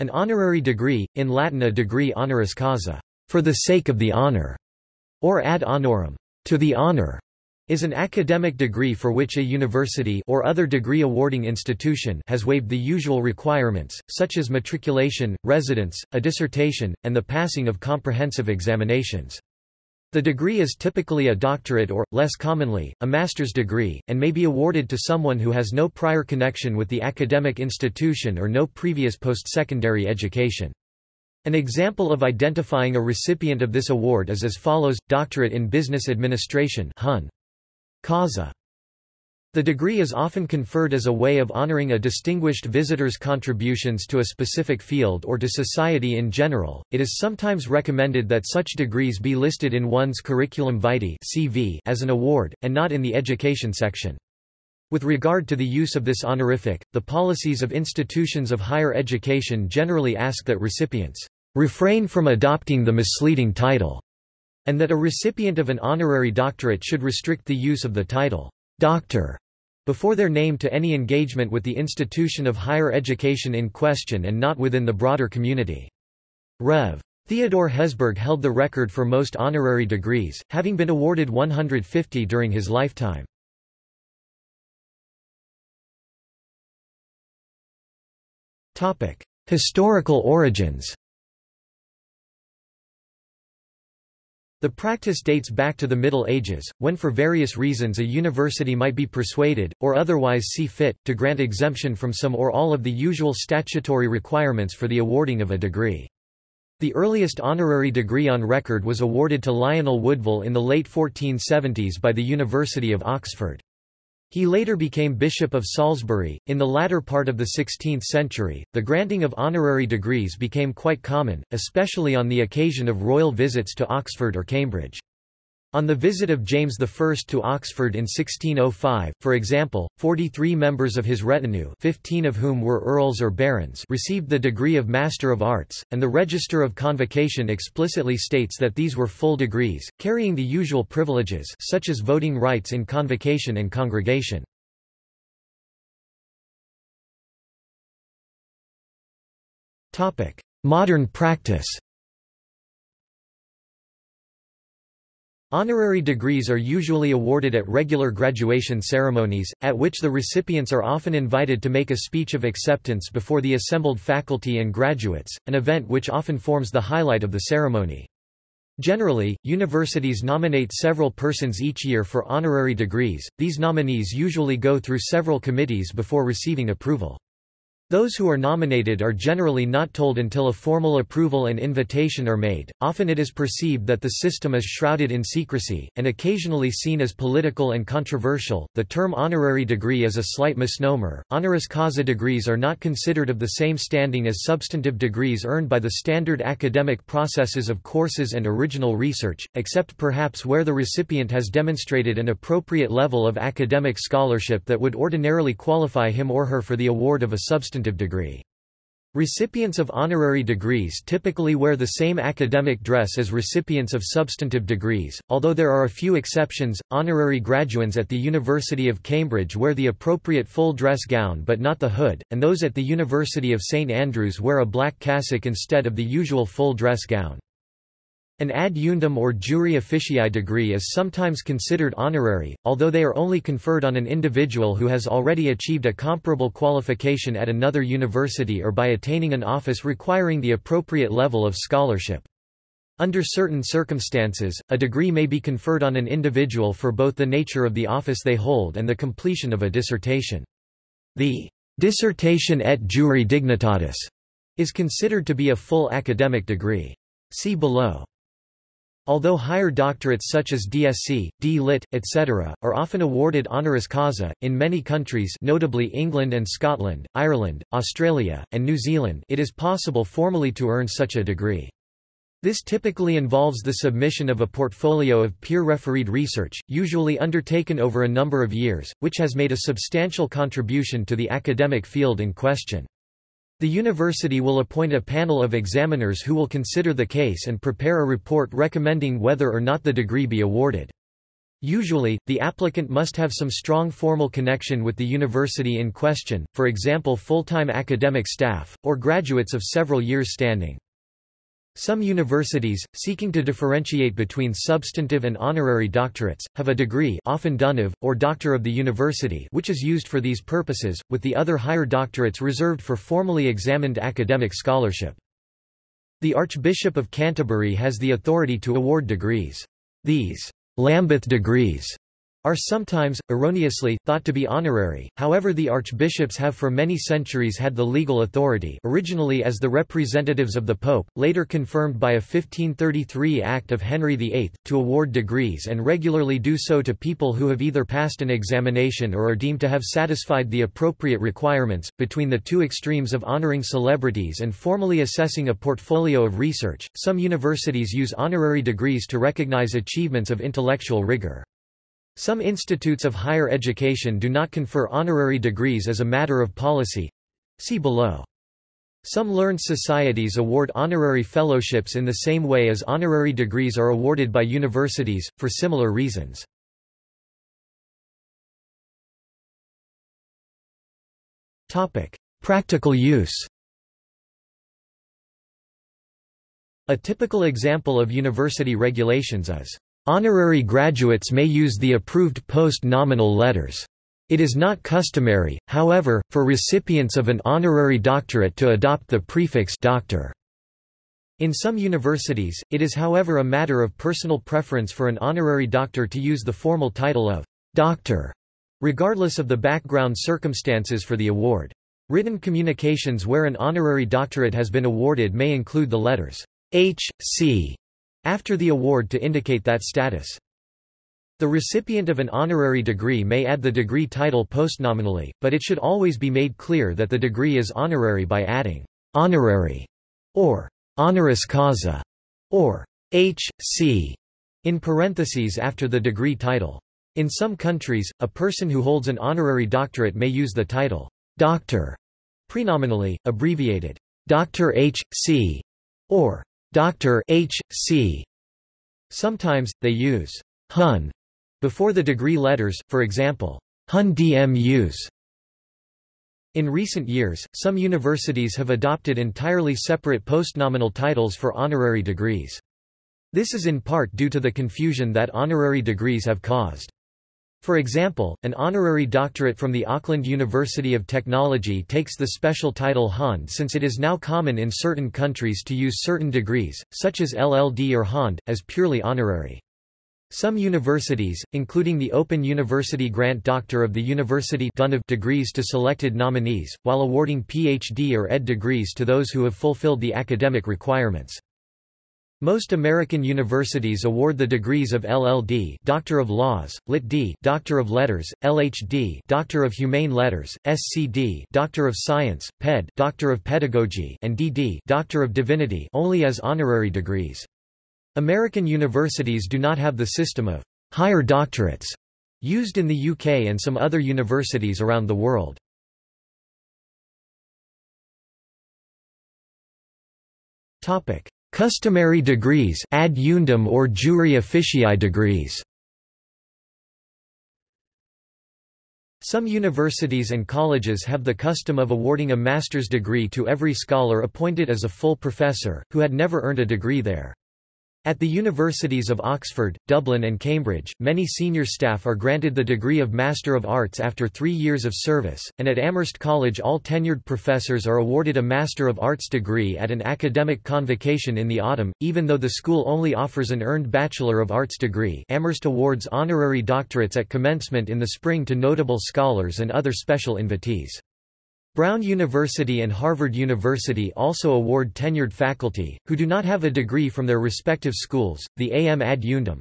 An honorary degree, in Latin a degree honoris causa, for the sake of the honor, or ad honorem, to the honor, is an academic degree for which a university or other degree-awarding institution has waived the usual requirements, such as matriculation, residence, a dissertation, and the passing of comprehensive examinations. The degree is typically a doctorate or, less commonly, a master's degree, and may be awarded to someone who has no prior connection with the academic institution or no previous post-secondary education. An example of identifying a recipient of this award is as follows, Doctorate in Business Administration Hon. Causa. The degree is often conferred as a way of honoring a distinguished visitor's contributions to a specific field or to society in general. It is sometimes recommended that such degrees be listed in one's curriculum vitae (CV) as an award and not in the education section. With regard to the use of this honorific, the policies of institutions of higher education generally ask that recipients refrain from adopting the misleading title, and that a recipient of an honorary doctorate should restrict the use of the title doctor before their name to any engagement with the institution of higher education in question and not within the broader community. Rev. Theodore Hesburgh held the record for most honorary degrees, having been awarded 150 during his lifetime. Historical origins The practice dates back to the Middle Ages, when for various reasons a university might be persuaded, or otherwise see fit, to grant exemption from some or all of the usual statutory requirements for the awarding of a degree. The earliest honorary degree on record was awarded to Lionel Woodville in the late 1470s by the University of Oxford. He later became Bishop of Salisbury. In the latter part of the 16th century, the granting of honorary degrees became quite common, especially on the occasion of royal visits to Oxford or Cambridge. On the visit of James I to Oxford in 1605, for example, 43 members of his retinue 15 of whom were earls or barons received the degree of Master of Arts, and the Register of Convocation explicitly states that these were full degrees, carrying the usual privileges such as voting rights in convocation and congregation. Modern practice Honorary degrees are usually awarded at regular graduation ceremonies, at which the recipients are often invited to make a speech of acceptance before the assembled faculty and graduates, an event which often forms the highlight of the ceremony. Generally, universities nominate several persons each year for honorary degrees, these nominees usually go through several committees before receiving approval. Those who are nominated are generally not told until a formal approval and invitation are made. Often it is perceived that the system is shrouded in secrecy, and occasionally seen as political and controversial. The term honorary degree is a slight misnomer. Honoris causa degrees are not considered of the same standing as substantive degrees earned by the standard academic processes of courses and original research, except perhaps where the recipient has demonstrated an appropriate level of academic scholarship that would ordinarily qualify him or her for the award of a substantive substantive degree. Recipients of honorary degrees typically wear the same academic dress as recipients of substantive degrees, although there are a few exceptions. Honorary graduands at the University of Cambridge wear the appropriate full dress gown but not the hood, and those at the University of St Andrews wear a black cassock instead of the usual full dress gown. An ad eundem or jure officii degree is sometimes considered honorary, although they are only conferred on an individual who has already achieved a comparable qualification at another university or by attaining an office requiring the appropriate level of scholarship. Under certain circumstances, a degree may be conferred on an individual for both the nature of the office they hold and the completion of a dissertation. The dissertation et jure dignitatis is considered to be a full academic degree. See below. Although higher doctorates such as DSc, D.Lit., etc., are often awarded honoris causa, in many countries notably England and Scotland, Ireland, Australia, and New Zealand it is possible formally to earn such a degree. This typically involves the submission of a portfolio of peer-refereed research, usually undertaken over a number of years, which has made a substantial contribution to the academic field in question. The university will appoint a panel of examiners who will consider the case and prepare a report recommending whether or not the degree be awarded. Usually, the applicant must have some strong formal connection with the university in question, for example full-time academic staff, or graduates of several years standing. Some universities, seeking to differentiate between substantive and honorary doctorates, have a degree often Dunniv, or Doctor of the University which is used for these purposes, with the other higher doctorates reserved for formally examined academic scholarship. The Archbishop of Canterbury has the authority to award degrees. These Lambeth degrees are sometimes, erroneously, thought to be honorary, however the archbishops have for many centuries had the legal authority originally as the representatives of the pope, later confirmed by a 1533 Act of Henry VIII, to award degrees and regularly do so to people who have either passed an examination or are deemed to have satisfied the appropriate requirements. Between the two extremes of honoring celebrities and formally assessing a portfolio of research, some universities use honorary degrees to recognize achievements of intellectual rigor. Some institutes of higher education do not confer honorary degrees as a matter of policy. See below. Some learned societies award honorary fellowships in the same way as honorary degrees are awarded by universities, for similar reasons. Practical use A typical example of university regulations is Honorary graduates may use the approved post-nominal letters. It is not customary, however, for recipients of an honorary doctorate to adopt the prefix doctor. In some universities, it is however a matter of personal preference for an honorary doctor to use the formal title of doctor, regardless of the background circumstances for the award. Written communications where an honorary doctorate has been awarded may include the letters H.C after the award to indicate that status. The recipient of an honorary degree may add the degree title postnominally, but it should always be made clear that the degree is honorary by adding honorary or honoris causa or H.C. in parentheses after the degree title. In some countries, a person who holds an honorary doctorate may use the title doctor prenominally, abbreviated Dr. H.C. or Dr. H. C. Sometimes, they use Hun before the degree letters, for example, Hon DMus. In recent years, some universities have adopted entirely separate postnominal titles for honorary degrees. This is in part due to the confusion that honorary degrees have caused. For example, an honorary doctorate from the Auckland University of Technology takes the special title Hond since it is now common in certain countries to use certain degrees, such as LLD or Hond, as purely honorary. Some universities, including the Open University Grant Doctor of the University degrees to selected nominees, while awarding PhD or ed degrees to those who have fulfilled the academic requirements. Most American universities award the degrees of LL.D. Doctor of Laws, Lit.D. Doctor of Letters, LH.D. Doctor of Humane Letters, SC.D. Doctor of Science, Ped. Doctor of Pedagogy, and D.D. Doctor of Divinity only as honorary degrees. American universities do not have the system of higher doctorates used in the UK and some other universities around the world. Topic: Customary degrees ad or jure officii degrees. Some universities and colleges have the custom of awarding a master's degree to every scholar appointed as a full professor, who had never earned a degree there. At the universities of Oxford, Dublin and Cambridge, many senior staff are granted the degree of Master of Arts after three years of service, and at Amherst College all tenured professors are awarded a Master of Arts degree at an academic convocation in the autumn, even though the school only offers an earned Bachelor of Arts degree Amherst awards honorary doctorates at commencement in the spring to notable scholars and other special invitees. Brown University and Harvard University also award tenured faculty, who do not have a degree from their respective schools, the AM ad eundem.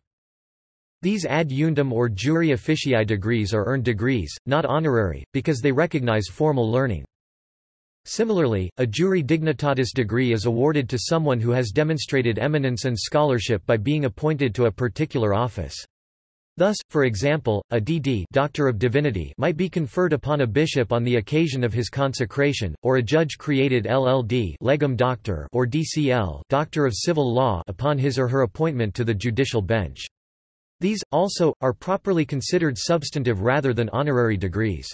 These ad eundem or jure officii degrees are earned degrees, not honorary, because they recognize formal learning. Similarly, a jure dignitatis degree is awarded to someone who has demonstrated eminence and scholarship by being appointed to a particular office. Thus, for example, a D.D. Doctor of Divinity might be conferred upon a bishop on the occasion of his consecration, or a judge-created LL.D. Legum Doctor or DCL Doctor of Civil Law upon his or her appointment to the judicial bench. These, also, are properly considered substantive rather than honorary degrees.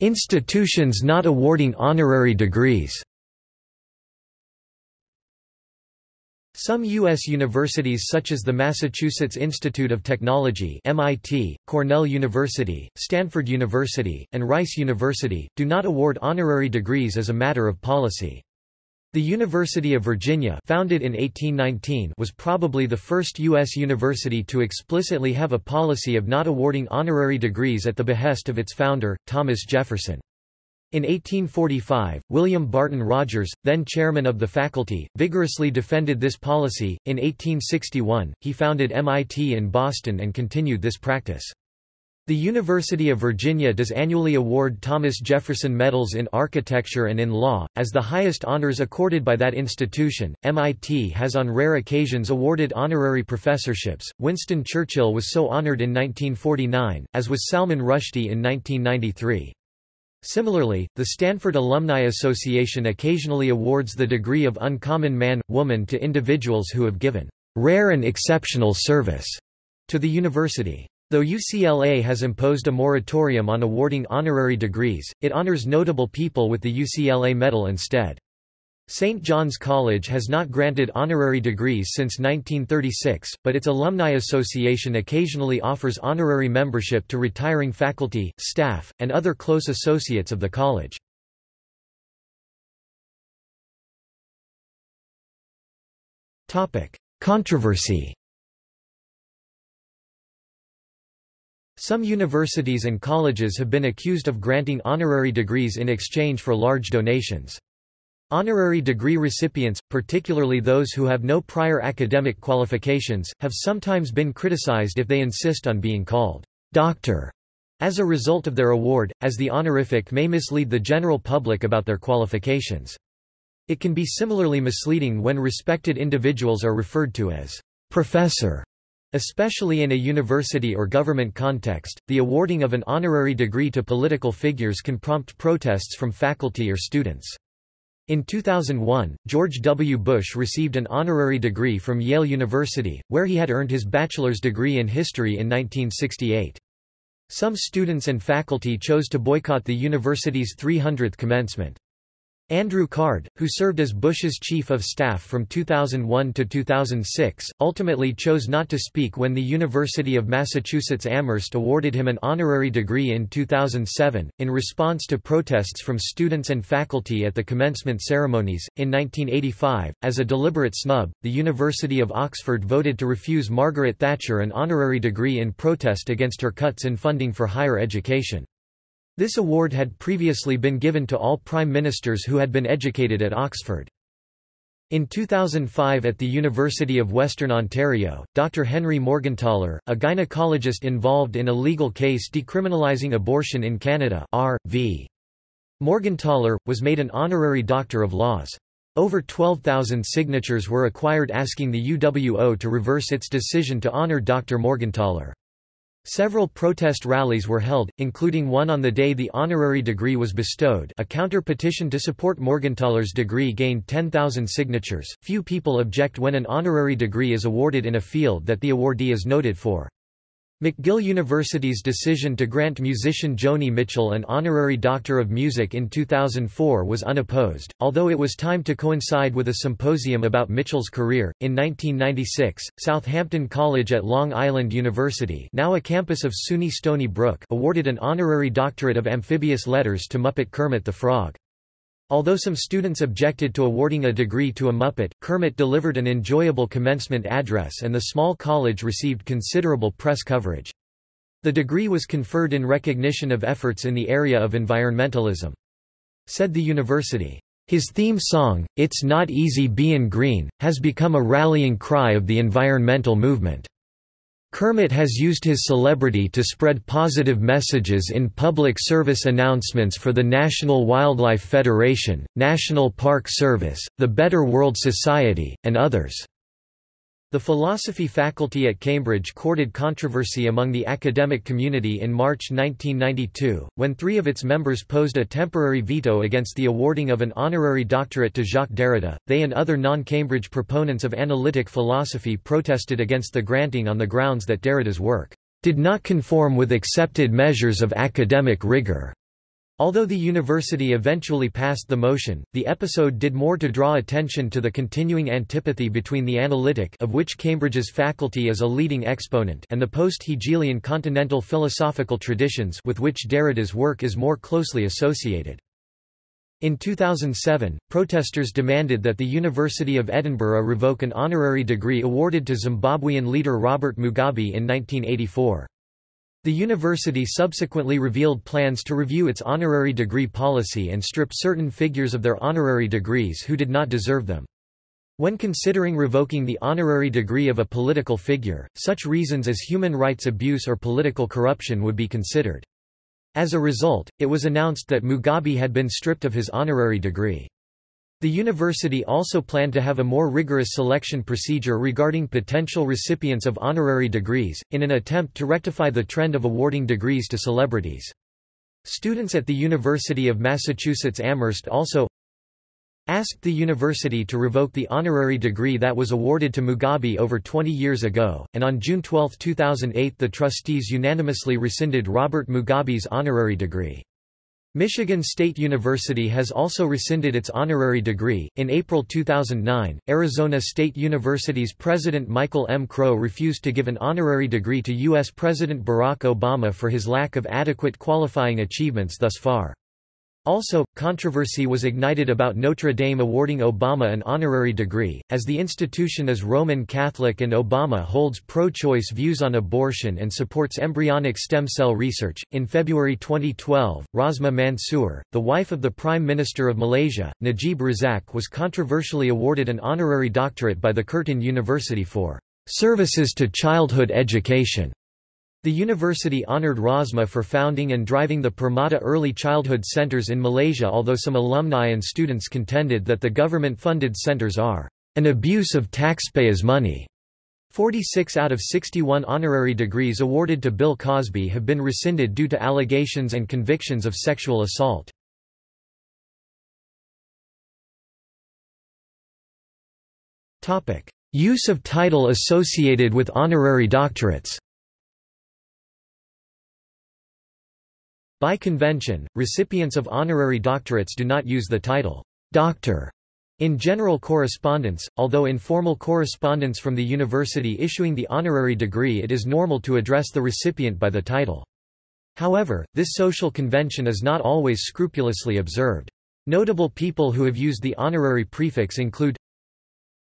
Institutions not awarding honorary degrees Some U.S. universities such as the Massachusetts Institute of Technology MIT, Cornell University, Stanford University, and Rice University, do not award honorary degrees as a matter of policy. The University of Virginia founded in 1819 was probably the first U.S. university to explicitly have a policy of not awarding honorary degrees at the behest of its founder, Thomas Jefferson. In 1845, William Barton Rogers, then chairman of the faculty, vigorously defended this policy. In 1861, he founded MIT in Boston and continued this practice. The University of Virginia does annually award Thomas Jefferson Medals in Architecture and in Law, as the highest honors accorded by that institution. MIT has on rare occasions awarded honorary professorships. Winston Churchill was so honored in 1949, as was Salman Rushdie in 1993. Similarly, the Stanford Alumni Association occasionally awards the degree of Uncommon Man, Woman to individuals who have given rare and exceptional service to the university. Though UCLA has imposed a moratorium on awarding honorary degrees, it honors notable people with the UCLA Medal instead. St. John's College has not granted honorary degrees since 1936, but its Alumni Association occasionally offers honorary membership to retiring faculty, staff, and other close associates of the college. Controversy Some universities and colleges have been accused of granting honorary degrees in exchange for large donations. Honorary degree recipients, particularly those who have no prior academic qualifications, have sometimes been criticized if they insist on being called doctor as a result of their award, as the honorific may mislead the general public about their qualifications. It can be similarly misleading when respected individuals are referred to as professor. Especially in a university or government context, the awarding of an honorary degree to political figures can prompt protests from faculty or students. In 2001, George W. Bush received an honorary degree from Yale University, where he had earned his bachelor's degree in history in 1968. Some students and faculty chose to boycott the university's 300th commencement. Andrew Card, who served as Bush's chief of staff from 2001 to 2006, ultimately chose not to speak when the University of Massachusetts Amherst awarded him an honorary degree in 2007, in response to protests from students and faculty at the commencement ceremonies. In 1985, as a deliberate snub, the University of Oxford voted to refuse Margaret Thatcher an honorary degree in protest against her cuts in funding for higher education. This award had previously been given to all prime ministers who had been educated at Oxford. In 2005 at the University of Western Ontario, Dr. Henry Morgentaler, a gynecologist involved in a legal case decriminalizing abortion in Canada R.V. Morgentaler, was made an honorary Doctor of Laws. Over 12,000 signatures were acquired asking the UWO to reverse its decision to honor Dr. Morgentaler. Several protest rallies were held, including one on the day the honorary degree was bestowed a counter-petition to support Morgentaler's degree gained 10,000 signatures. Few people object when an honorary degree is awarded in a field that the awardee is noted for. McGill University's decision to grant musician Joni Mitchell an honorary Doctor of Music in 2004 was unopposed, although it was timed to coincide with a symposium about Mitchell's career. In 1996, Southampton College at Long Island University, now a campus of SUNY Stony Brook, awarded an honorary doctorate of amphibious letters to Muppet Kermit the Frog. Although some students objected to awarding a degree to a Muppet, Kermit delivered an enjoyable commencement address and the small college received considerable press coverage. The degree was conferred in recognition of efforts in the area of environmentalism. Said the university, "...his theme song, It's Not Easy Bein' Green, has become a rallying cry of the environmental movement." Kermit has used his celebrity to spread positive messages in public service announcements for the National Wildlife Federation, National Park Service, the Better World Society, and others. The philosophy faculty at Cambridge courted controversy among the academic community in March 1992, when three of its members posed a temporary veto against the awarding of an honorary doctorate to Jacques Derrida. They and other non-Cambridge proponents of analytic philosophy protested against the granting on the grounds that Derrida's work did not conform with accepted measures of academic rigor. Although the university eventually passed the motion, the episode did more to draw attention to the continuing antipathy between the analytic of which Cambridge's faculty is a leading exponent and the post-Hegelian continental philosophical traditions with which Derrida's work is more closely associated. In 2007, protesters demanded that the University of Edinburgh revoke an honorary degree awarded to Zimbabwean leader Robert Mugabe in 1984. The university subsequently revealed plans to review its honorary degree policy and strip certain figures of their honorary degrees who did not deserve them. When considering revoking the honorary degree of a political figure, such reasons as human rights abuse or political corruption would be considered. As a result, it was announced that Mugabe had been stripped of his honorary degree. The university also planned to have a more rigorous selection procedure regarding potential recipients of honorary degrees, in an attempt to rectify the trend of awarding degrees to celebrities. Students at the University of Massachusetts Amherst also asked the university to revoke the honorary degree that was awarded to Mugabe over 20 years ago, and on June 12, 2008 the trustees unanimously rescinded Robert Mugabe's honorary degree. Michigan State University has also rescinded its honorary degree. In April 2009, Arizona State University's President Michael M. Crow refused to give an honorary degree to U.S. President Barack Obama for his lack of adequate qualifying achievements thus far. Also, controversy was ignited about Notre Dame awarding Obama an honorary degree, as the institution is Roman Catholic and Obama holds pro choice views on abortion and supports embryonic stem cell research. In February 2012, Rosmah Mansor, the wife of the Prime Minister of Malaysia, Najib Razak, was controversially awarded an honorary doctorate by the Curtin University for services to childhood education. The university honored Rosmah for founding and driving the Permata Early Childhood Centers in Malaysia although some alumni and students contended that the government-funded centers are an abuse of taxpayers' money. 46 out of 61 honorary degrees awarded to Bill Cosby have been rescinded due to allegations and convictions of sexual assault. Use of title associated with honorary doctorates By convention, recipients of honorary doctorates do not use the title, doctor, in general correspondence, although in formal correspondence from the university issuing the honorary degree it is normal to address the recipient by the title. However, this social convention is not always scrupulously observed. Notable people who have used the honorary prefix include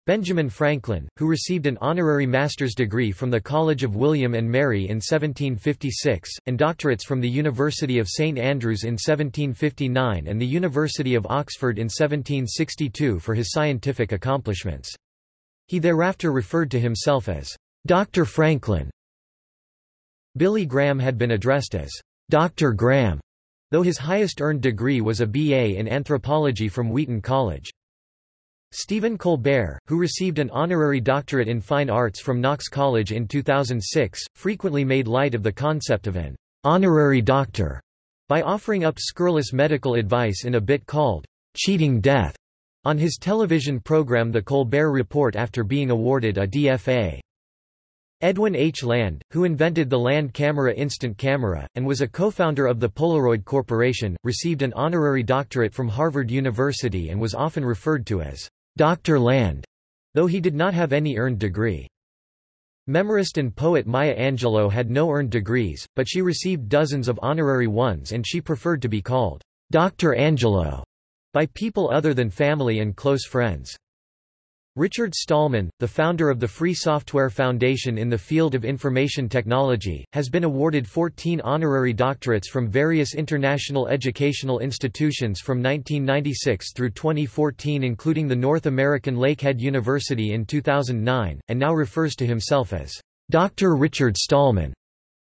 Benjamin Franklin, who received an honorary master's degree from the College of William and Mary in 1756, and doctorates from the University of St Andrews in 1759 and the University of Oxford in 1762 for his scientific accomplishments. He thereafter referred to himself as Dr. Franklin. Billy Graham had been addressed as Dr. Graham, though his highest earned degree was a B.A. in anthropology from Wheaton College. Stephen Colbert, who received an honorary doctorate in fine arts from Knox College in 2006, frequently made light of the concept of an honorary doctor by offering up scurrilous medical advice in a bit called Cheating Death on his television program The Colbert Report after being awarded a DFA. Edwin H. Land, who invented the Land Camera instant camera, and was a co-founder of the Polaroid Corporation, received an honorary doctorate from Harvard University and was often referred to as Dr. Land, though he did not have any earned degree. Memorist and poet Maya Angelou had no earned degrees, but she received dozens of honorary ones and she preferred to be called Dr. Angelou by people other than family and close friends. Richard Stallman, the founder of the Free Software Foundation in the field of information technology, has been awarded 14 honorary doctorates from various international educational institutions from 1996 through 2014 including the North American Lakehead University in 2009, and now refers to himself as Dr. Richard Stallman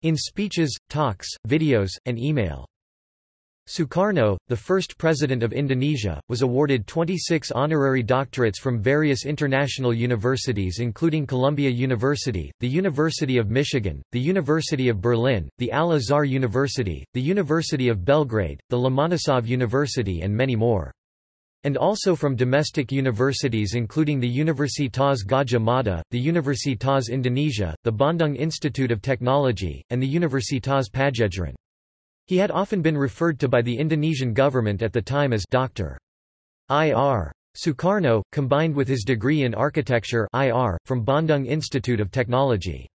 in speeches, talks, videos, and email. Sukarno, the first president of Indonesia, was awarded 26 honorary doctorates from various international universities including Columbia University, the University of Michigan, the University of Berlin, the Al-Azhar University, the University of Belgrade, the Lomonosov University and many more. And also from domestic universities including the Universitas Gadjah Mada, the Universitas Indonesia, the Bandung Institute of Technology, and the Universitas Padjadjaran. He had often been referred to by the Indonesian government at the time as Dr. Ir. Sukarno, combined with his degree in architecture IR, from Bandung Institute of Technology.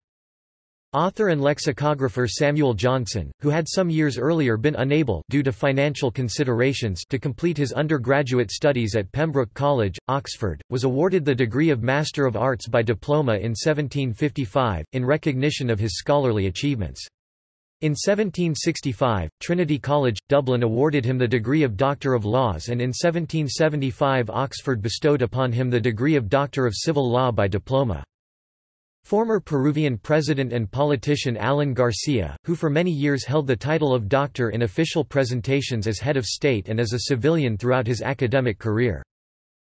Author and lexicographer Samuel Johnson, who had some years earlier been unable due to financial considerations to complete his undergraduate studies at Pembroke College, Oxford, was awarded the degree of Master of Arts by diploma in 1755, in recognition of his scholarly achievements. In 1765, Trinity College, Dublin awarded him the degree of Doctor of Laws and in 1775 Oxford bestowed upon him the degree of Doctor of Civil Law by diploma. Former Peruvian president and politician Alan Garcia, who for many years held the title of doctor in official presentations as head of state and as a civilian throughout his academic career.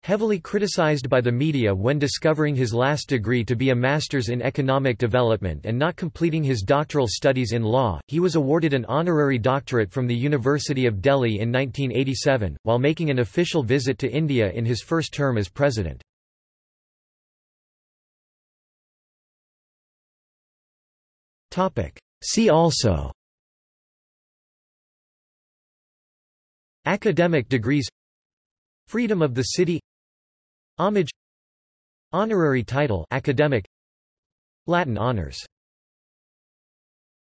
Heavily criticized by the media when discovering his last degree to be a master's in economic development and not completing his doctoral studies in law, he was awarded an honorary doctorate from the University of Delhi in 1987, while making an official visit to India in his first term as president. See also Academic degrees Freedom of the city Homage. Honorary title academic. Latin honors